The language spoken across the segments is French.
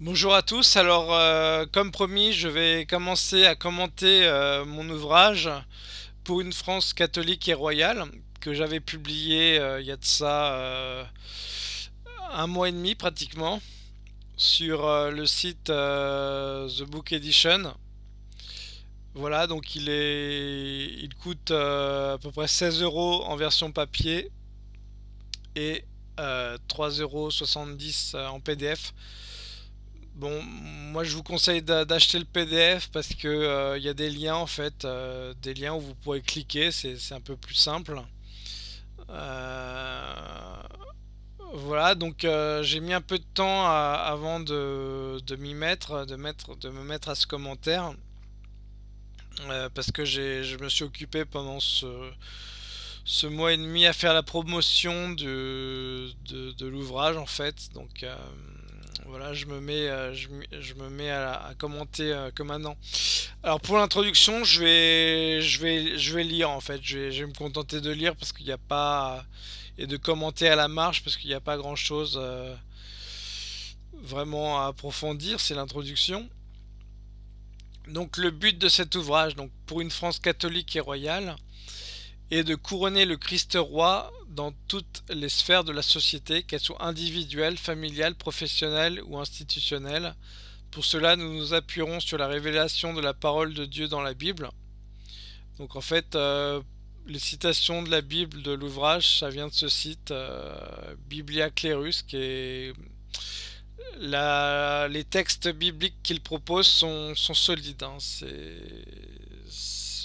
Bonjour à tous, alors euh, comme promis je vais commencer à commenter euh, mon ouvrage pour une France catholique et royale que j'avais publié euh, il y a de ça un mois et demi pratiquement sur le site The Book Edition. Voilà donc il est il coûte à peu près 16 euros en version papier et euh, 3,70€ en PDF. Bon, moi je vous conseille d'a- d'acheter le PDF parce que euh, il y a des liens en fait, euh, des liens où vous pourrez cliquer, c'est un peu plus simple. Euh, voilà, donc j'ai mis un peu de temps avant de, m'y mettre, de mettre, de me mettre à ce commentaire parce que je me suis occupé pendant ce, mois et demi à faire la promotion de, de, l'ouvrage en fait. Donc voilà, je me mets, euh, je, me mets à, commenter euh, que maintenant. Alors pour l'introduction, je vais, je vais, je vais lire en fait. Je vais, je vais me contenter de lire parce qu'il n'y a pas et de commenter à la marge parce qu'il n'y a pas grand-chose euh, vraiment à approfondir. C'est l'introduction. Donc le but de cet ouvrage, donc pour une France catholique et royale, est de couronner le Christ roi dans toutes les sphères de la société, qu'elles soient individuelles, familiales, professionnelles ou institutionnelles. Pour cela, nous nous appuierons sur la révélation de la parole de Dieu dans la Bible. Donc en fait, euh, les citations de la Bible de l'ouvrage, ça vient de ce site euh, Biblia Clerus, qui les textes bibliques qu'il propose sont, solides. hein.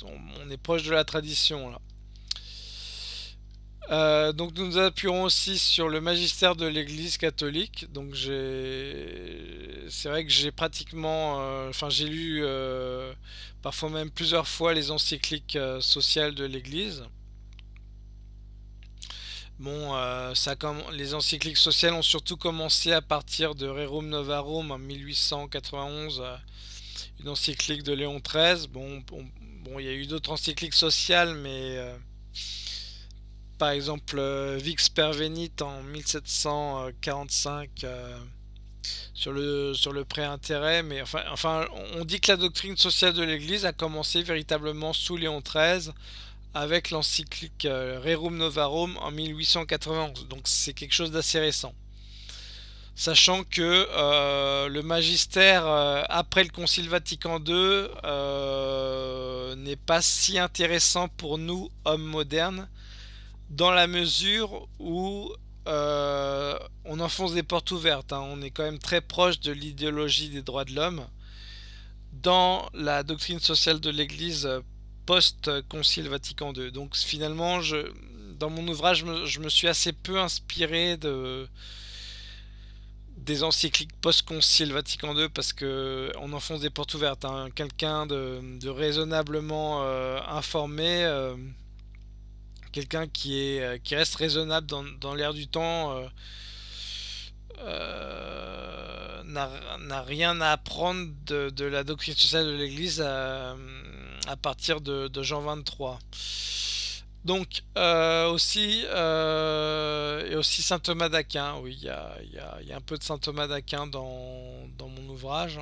On, on est proche de la tradition là. Euh, donc nous nous appuierons aussi sur le magistère de l'Église catholique. Donc c'est vrai que j'ai pratiquement, euh, enfin j'ai lu euh, parfois même plusieurs fois les encycliques sociales de l'Église. Bon, les encycliques sociales ont surtout commencé à partir de Rerum Novarum en 1891, euh, une encyclique de Léon XIII. Bon, bon, bon, il y a eu d'autres encycliques sociales, mais par exemple euh, Vix Pervenit en 1745 euh, sur le, sur le pré-intérêt, mais enfin, enfin, on dit que la doctrine sociale de l'Église a commencé véritablement sous Léon XIII avec l'encyclique euh, Rerum Novarum en 1891, donc c'est quelque chose d'assez récent. Sachant que le magistère après le Concile Vatican II n'est pas si intéressant pour nous, hommes modernes, dans la mesure où euh, on enfonce des portes ouvertes. hein. On est quand même très proche de l'idéologie des droits de l'homme dans la doctrine sociale de l'Église euh, post-Concile Vatican II. Donc finalement, dans mon ouvrage, je me, suis assez peu inspiré de, des encycliques post-Concile Vatican II parce que on enfonce des portes ouvertes. hein. Quelqu'un de, raisonnablement euh, informé quelqu'un qui est euh, qui reste raisonnable dans, dans l'air du temps euh, euh, n'a rien à apprendre de, la doctrine sociale de l'Église à, partir de, Jean 23. Donc aussi et aussi saint Thomas d'Aquin, oui, il y a, y a un peu de saint Thomas d'Aquin dans, dans mon ouvrage.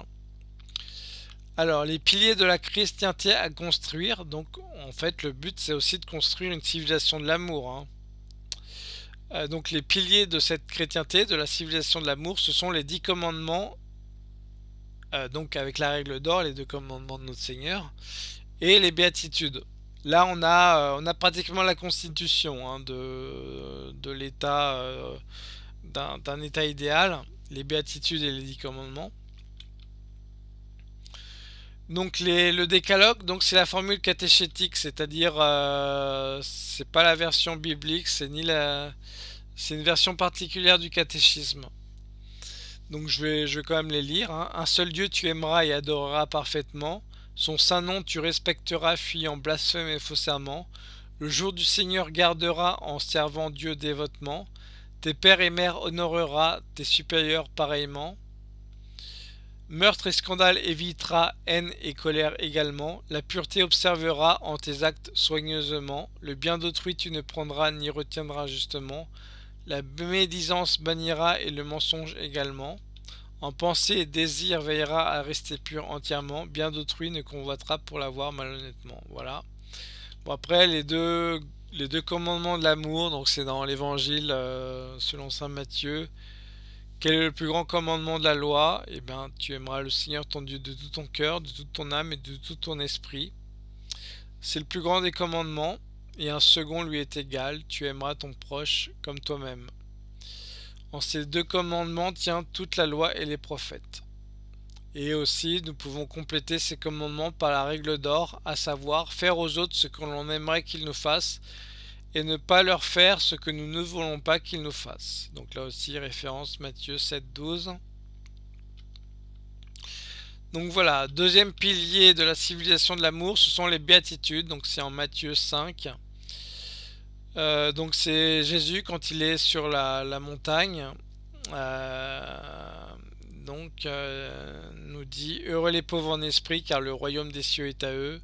Alors, les piliers de la chrétienté à construire, donc en fait le but c'est aussi de construire une civilisation de l'amour. hein. Euh, donc les piliers de cette chrétienté, de la civilisation de l'amour, ce sont les dix commandements, euh, donc avec la règle d'or, les deux commandements de notre Seigneur, et les béatitudes. Là on a, euh, pratiquement la constitution hein, de, de l'état, d'un état idéal, les béatitudes et les dix commandements. Donc les, le décalogue, donc c'est la formule catéchétique, c'est-à-dire euh, c'est pas la version biblique, c'est ni la, c'est une version particulière du catéchisme. Donc je vais, je vais quand même les lire. hein. Un seul Dieu tu aimeras et adoreras parfaitement. Son saint nom tu respecteras, fuyant blasphème et faux serment. Le jour du Seigneur garderas en servant Dieu dévotement. Tes pères et mères honoreras, tes supérieurs pareillement. Meurtre et scandale évitera, haine et colère également. La pureté observera en tes actes soigneusement. Le bien d'autrui tu ne prendras ni retiendras justement. La médisance bannira et le mensonge également. En pensée et désir veillera à rester pur entièrement, bien d'autrui ne convoitera pour l'avoir malhonnêtement. Voilà. Bon après les deux commandements de l'amour, donc c'est dans l'évangile euh, selon saint Matthieu. Quel est le plus grand commandement de la loi? Eh bien, tu aimeras le Seigneur ton Dieu de tout ton cœur, de toute ton âme et de tout ton esprit. C'est le plus grand des commandements, et un second lui est égal, tu aimeras ton proche comme toi-même. En ces deux commandements tient toute la loi et les prophètes. Et aussi, nous pouvons compléter ces commandements par la règle d'or, à savoir faire aux autres ce que l'on aimerait qu'ils nous fassent, et ne pas leur faire ce que nous ne voulons pas qu'ils nous fassent. Donc là aussi, référence Matthieu 7, 12. Donc voilà, deuxième pilier de la civilisation de l'amour, ce sont les béatitudes. Donc c'est en Matthieu 5. Euh, donc c'est Jésus quand il est sur la, montagne. Euh, donc euh, nous dit Heureux les pauvres en esprit, car le royaume des cieux est à eux.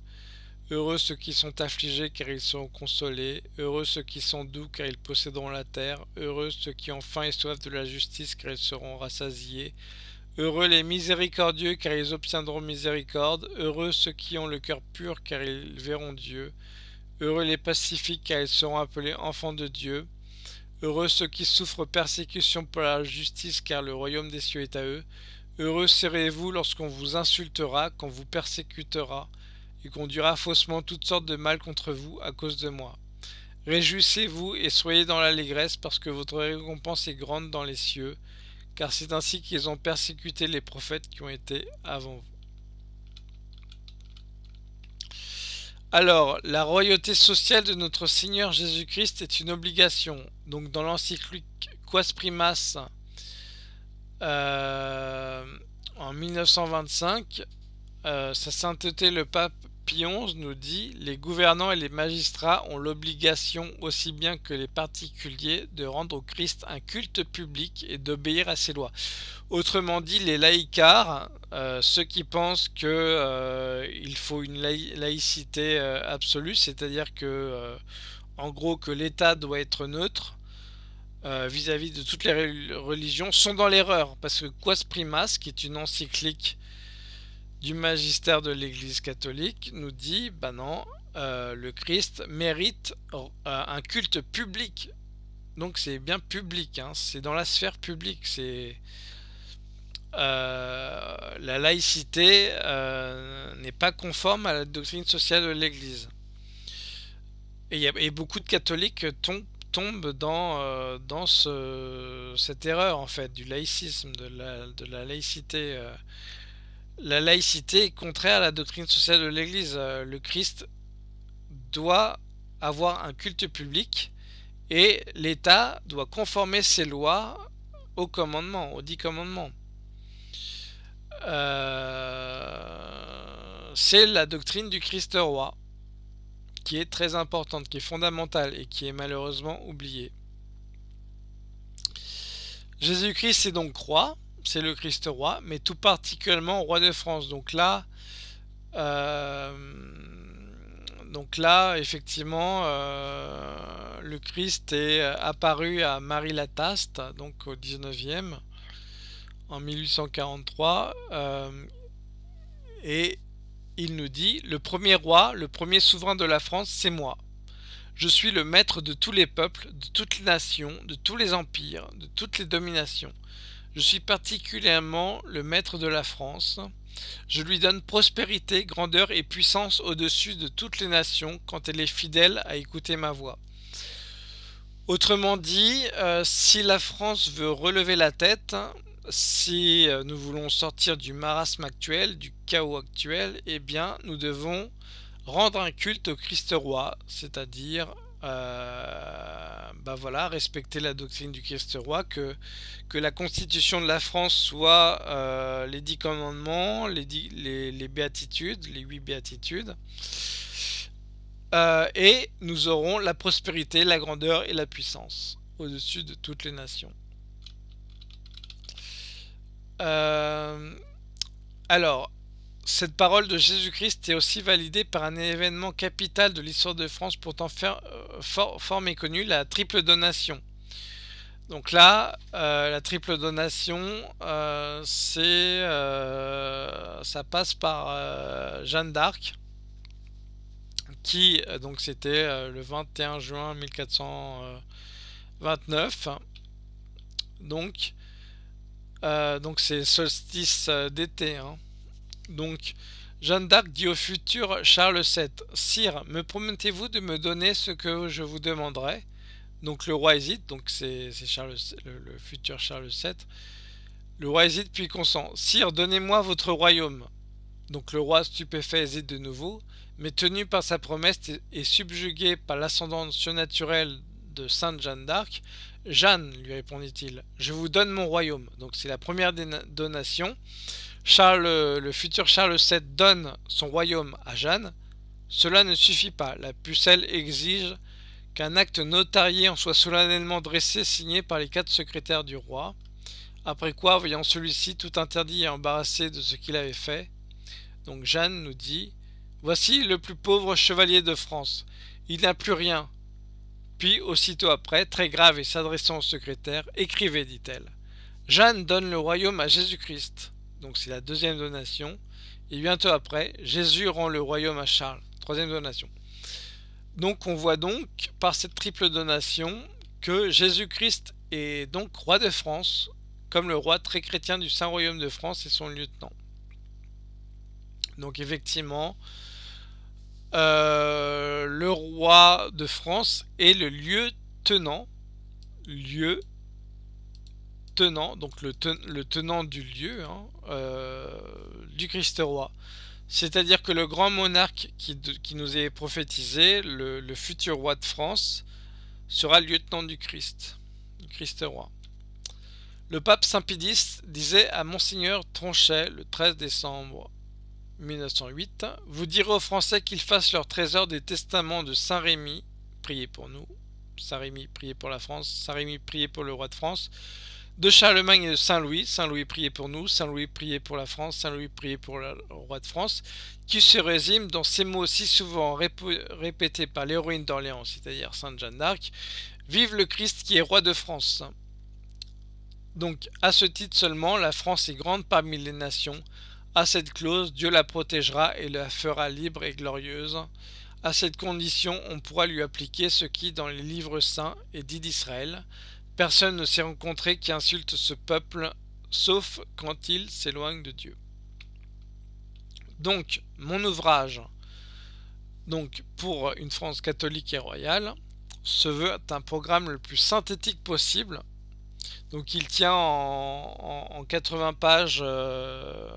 Heureux ceux qui sont affligés, car ils seront consolés. Heureux ceux qui sont doux, car ils posséderont la terre. Heureux ceux qui ont faim et soif de la justice, car ils seront rassasiés. Heureux les miséricordieux, car ils obtiendront miséricorde. Heureux ceux qui ont le cœur pur, car ils verront Dieu. Heureux les pacifiques, car ils seront appelés enfants de Dieu. Heureux ceux qui souffrent persécution pour la justice, car le royaume des cieux est à eux. Heureux serez-vous lorsqu'on vous insultera, qu'on vous persécutera, et qu'on dira faussement toutes sortes de mal contre vous à cause de moi. Réjouissez-vous et soyez dans l'allégresse, parce que votre récompense est grande dans les cieux, car c'est ainsi qu'ils ont persécuté les prophètes qui ont été avant vous. Alors, la royauté sociale de notre Seigneur Jésus-Christ est une obligation. Donc, dans l'encyclique Quas Primas euh, en 1925, euh, sa sainteté le pape Pie nous dit Les gouvernants et les magistrats ont l'obligation, aussi bien que les particuliers, de rendre au Christ un culte public et d'obéir à ses lois. Autrement dit, les laïcars, euh, ceux qui pensent qu'il euh, faut une laïcité euh, absolue, c'est-à-dire que, gros, que l'État doit être neutre vis-à-vis -vis de toutes les religions, sont dans l'erreur. Parce que Quas Primas, qui est une encyclique du magistère de l'Église catholique nous dit, bah non, euh, le Christ mérite euh, un culte public. Donc c'est bien public, hein, c'est dans la sphère publique, c'est... Euh, la laïcité n'est pas conforme à la doctrine sociale de l'Église. Et, beaucoup de catholiques tombent, dans, cette erreur en fait du laïcisme, de la, de la laïcité la laïcité est contraire à la doctrine sociale de l'Église. Euh, le Christ doit avoir un culte public et l'État doit conformer ses lois aux commandements, aux dix commandements. Euh, c'est la doctrine du Christ roi qui est très importante, qui est fondamentale et qui est malheureusement oubliée. Jésus-Christ est donc roi, c'est le Christ roi, mais tout particulièrement roi de France. Donc là, euh, donc là, effectivement, euh, le Christ est apparu à Marie Lataste, donc au 19e, en 1843, euh, et il nous dit, le premier roi, le premier souverain de la France, c'est moi. Je suis le maître de tous les peuples, de toutes les nations, de tous les empires, de toutes les dominations. Je suis particulièrement le maître de la France. Je lui donne prospérité, grandeur et puissance au-dessus de toutes les nations quand elle est fidèle à écouter ma voix. Autrement dit, euh, si la France veut relever la tête, si euh, nous voulons sortir du marasme actuel, du chaos actuel, eh bien, nous devons rendre un culte au Christ roi, c'est-à-dire euh, bah respecter la doctrine du Christ roi, que, la constitution de la France soit euh, les dix commandements, les, les, béatitudes, les huit béatitudes, euh, et nous aurons la prospérité, la grandeur et la puissance au-dessus de toutes les nations. alors, cette parole de Jésus-Christ est aussi validée par un événement capital de l'histoire de France pourtant euh, fort, méconnu, la triple donation. Donc là, euh, la triple donation, euh, c'est, ça passe par Jeanne d'Arc, qui donc c'était le 21 juin 1429. Donc, donc c'est solstice d'été. Hein. Donc Jeanne d'Arc dit au futur Charles VII Sire, me promettez-vous de me donner ce que je vous demanderai? Donc le roi hésite, donc c'est Charles le, futur Charles VII. Le roi hésite puis consent. Sire, donnez-moi votre royaume. Donc le roi stupéfait hésite de nouveau, mais tenu par sa promesse et subjugué par l'ascendance surnaturelle de Sainte Jeanne d'Arc, Jeanne, lui répondit-il, je vous donne mon royaume. Donc c'est la première donation. Charles, le futur Charles VII donne son royaume à Jeanne. Cela ne suffit pas. La pucelle exige qu'un acte notarié en soit solennellement dressé signé par les quatre secrétaires du roi, après quoi, voyant celui-ci tout interdit et embarrassé de ce qu'il avait fait, donc Jeanne nous dit Voici le plus pauvre chevalier de France, il n'a plus rien. Puis, aussitôt après, très grave et s'adressant au secrétaire, écrivez, dit-elle. Jeanne donne le royaume à Jésus-Christ, donc c'est la deuxième donation, et bientôt après, Jésus rend le royaume à Charles, troisième donation. Donc on voit donc par cette triple donation que Jésus-Christ est donc roi de France, comme le roi très chrétien du Saint-Royaume de France et son lieutenant. Donc effectivement, euh, le roi de France est le lieu-tenant, lieu tenant, donc le, tenant du lieu, hein, euh, du Christ roi. C'est-à-dire que le grand monarque qui, nous est prophétisé, le, futur roi de France, sera lieutenant du Christ, du Christ roi. Le pape Saint-Pédis disait à Monseigneur Tronchet le 13 décembre 1908 Vous direz aux Français qu'ils fassent leur trésor des testaments de Saint-Rémy, priez pour nous, Saint-Rémy, priez pour la France, Saint-Rémy, priez pour le roi de France, de Charlemagne et de Saint-Louis. Saint-Louis priez pour nous, Saint-Louis priez pour la France, Saint-Louis priez pour le roi de France, qui se résume dans ces mots si souvent répétés par l'héroïne d'Orléans, c'est-à-dire Sainte Jeanne d'Arc, Vive le Christ qui est roi de France. Donc, à ce titre seulement, la France est grande parmi les nations. À cette clause, Dieu la protégera et la fera libre et glorieuse. À cette condition, on pourra lui appliquer ce qui, dans les livres saints, est dit d'Israël. Personne ne s'est rencontré qui insulte ce peuple, sauf quand il s'éloigne de Dieu. Donc, mon ouvrage, donc pour une France catholique et royale, se veut un programme le plus synthétique possible. Donc, il tient en, 80 pages euh,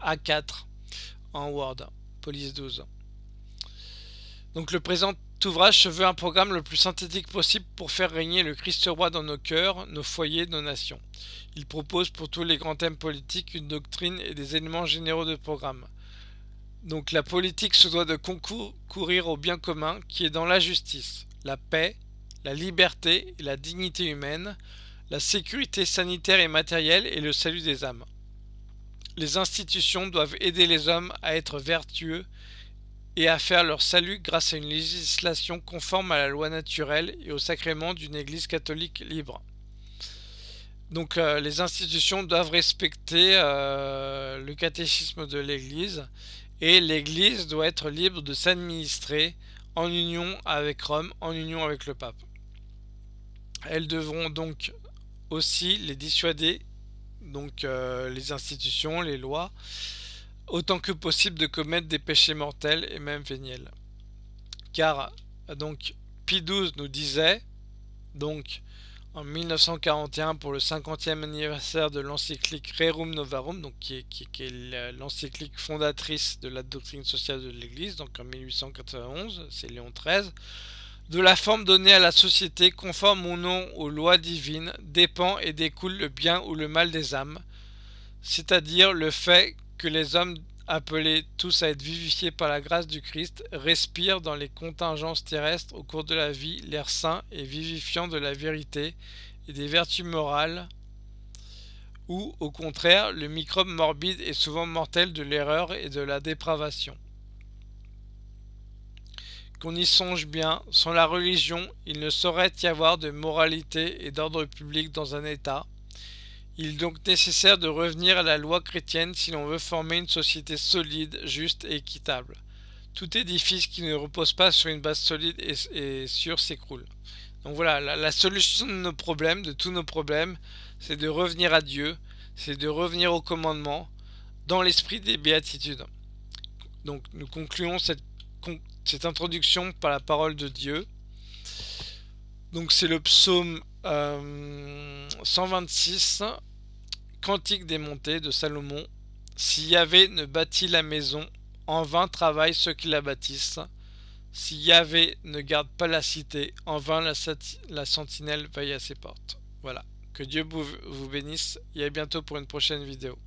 A4 en Word, Police 12. Donc, le présent ouvrage se veut un programme le plus synthétique possible pour faire régner le Christ roi dans nos cœurs, nos foyers, nos nations. Il propose pour tous les grands thèmes politiques une doctrine et des éléments généraux de programme. Donc la politique se doit de concourir au bien commun qui est dans la justice, la paix, la liberté et la dignité humaine, la sécurité sanitaire et matérielle et le salut des âmes. Les institutions doivent aider les hommes à être vertueux et à faire leur salut grâce à une législation conforme à la loi naturelle et au sacrement d'une Église catholique libre. Donc euh, les institutions doivent respecter euh, le catéchisme de l'Église et l'Église doit être libre de s'administrer en union avec Rome, en union avec le pape. Elles devront donc aussi les dissuader, donc euh, les institutions, les lois, autant que possible de commettre des péchés mortels et même véniels. Car donc Pie XII nous disait donc en 1941 pour le 50e anniversaire de l'encyclique Rerum Novarum, donc qui est, l'encyclique fondatrice de la doctrine sociale de l'Église, donc en 1891, c'est Léon XIII, de la forme donnée à la société conforme ou non aux lois divines dépend et découle le bien ou le mal des âmes, c'est-à-dire le fait que les hommes appelés tous à être vivifiés par la grâce du Christ respirent dans les contingences terrestres au cours de la vie l'air sain et vivifiant de la vérité et des vertus morales ou au contraire le microbe morbide et souvent mortel de l'erreur et de la dépravation. qu'on y songe bien, sans la religion, il ne saurait y avoir de moralité et d'ordre public dans un État. Il est donc nécessaire de revenir à la loi chrétienne si l'on veut former une société solide, juste et équitable. Tout édifice qui ne repose pas sur une base solide et, sûre s'écroule. Donc voilà, la, solution de nos problèmes, de tous nos problèmes, c'est de revenir à Dieu, c'est de revenir au commandement, dans l'esprit des béatitudes. Donc nous concluons cette, cette, introduction par la parole de Dieu. Donc c'est le psaume 126, euh, Cantique des montées de Salomon. Si Yahvé ne bâtit la maison, en vain travaillent ceux qui la bâtissent. Si Yahvé ne garde pas la cité, en vain la, la sentinelle veille à ses portes. Voilà. Que Dieu vous bénisse et à bientôt pour une prochaine vidéo.